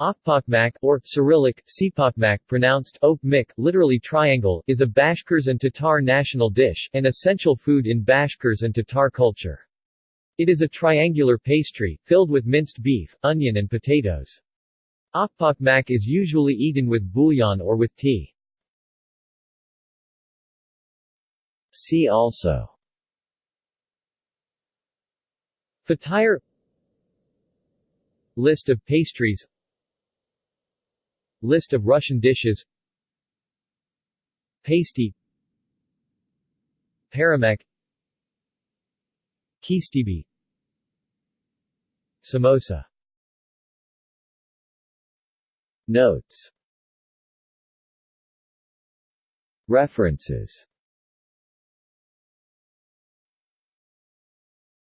Okpokmak, or Cyrillic, Sipokmak pronounced Okmik, literally triangle, is a Bashkirs and Tatar national dish, an essential food in Bashkirs and Tatar culture. It is a triangular pastry, filled with minced beef, onion and potatoes. Okpokmak is usually eaten with bouillon or with tea. See also Fatire List of pastries List of Russian dishes. Pasty. Paramek. Kistibi. Samosa. Notes. References